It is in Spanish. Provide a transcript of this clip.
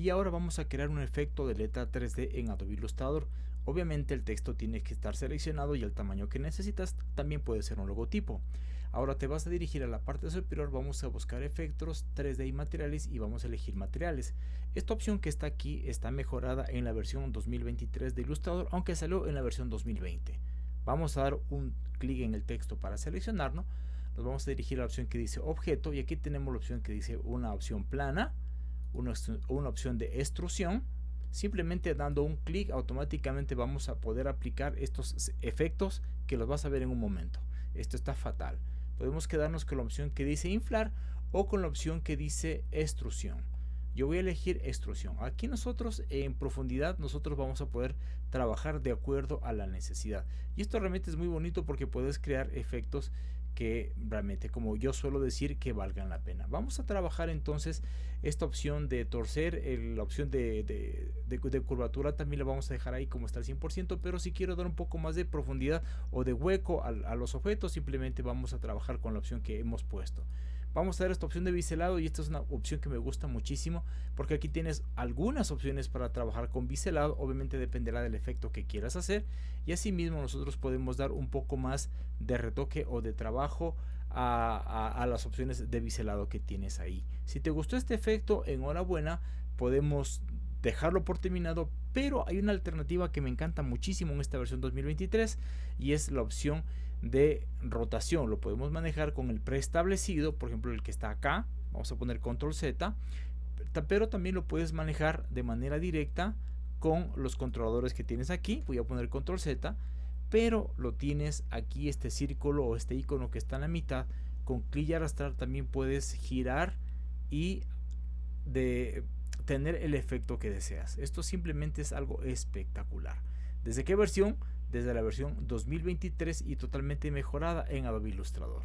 y ahora vamos a crear un efecto de letra 3D en Adobe Illustrator. Obviamente el texto tiene que estar seleccionado y el tamaño que necesitas también puede ser un logotipo. Ahora te vas a dirigir a la parte superior, vamos a buscar efectos 3D y materiales y vamos a elegir materiales. Esta opción que está aquí está mejorada en la versión 2023 de Illustrator, aunque salió en la versión 2020. Vamos a dar un clic en el texto para seleccionarlo. Nos vamos a dirigir a la opción que dice objeto y aquí tenemos la opción que dice una opción plana una, opción de extrusión. Simplemente dando un clic automáticamente vamos a poder aplicar estos efectos que los vas a ver en un momento. Esto está fatal. Podemos quedarnos con la opción que dice inflar o con la opción que dice extrusión. Yo voy a elegir extrusión. Aquí nosotros en profundidad nosotros vamos a poder trabajar de acuerdo a la necesidad. Y esto realmente es muy bonito porque puedes crear efectos que realmente como yo suelo decir que valgan la pena. Vamos a trabajar entonces esta opción de torcer la opción de, de, curvatura también la vamos a dejar ahí como está al 100% pero si quiero dar un poco más de profundidad o de hueco a los objetos simplemente vamos a trabajar con la opción que hemos puesto vamos a ver esta opción de biselado y esta es una opción que me gusta muchísimo porque aquí tienes algunas opciones para trabajar con biselado obviamente dependerá del efecto que quieras hacer y asimismo nosotros podemos dar un poco más de retoque o de trabajo a, a, las opciones de biselado que tienes ahí. Si te gustó este efecto enhorabuena podemos dejarlo por terminado pero hay una alternativa que me encanta muchísimo en esta versión 2023 y es la opción de rotación. Lo podemos manejar con el preestablecido por ejemplo el que está acá vamos a poner control z pero también lo puedes manejar de manera directa con los controladores que tienes aquí. Voy a poner control z pero lo tienes aquí este círculo o este icono que está en la mitad. Con clic y arrastrar también puedes girar y de tener el efecto que deseas. Esto simplemente es algo espectacular. ¿Desde qué versión? Desde la versión 2023 y totalmente mejorada en Adobe Illustrator.